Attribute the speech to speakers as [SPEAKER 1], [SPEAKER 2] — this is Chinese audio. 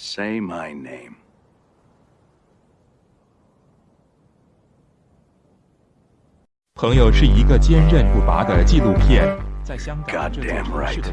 [SPEAKER 1] say my name。
[SPEAKER 2] 朋友是一个坚韧不拔的纪录片，在香港，这在城市的。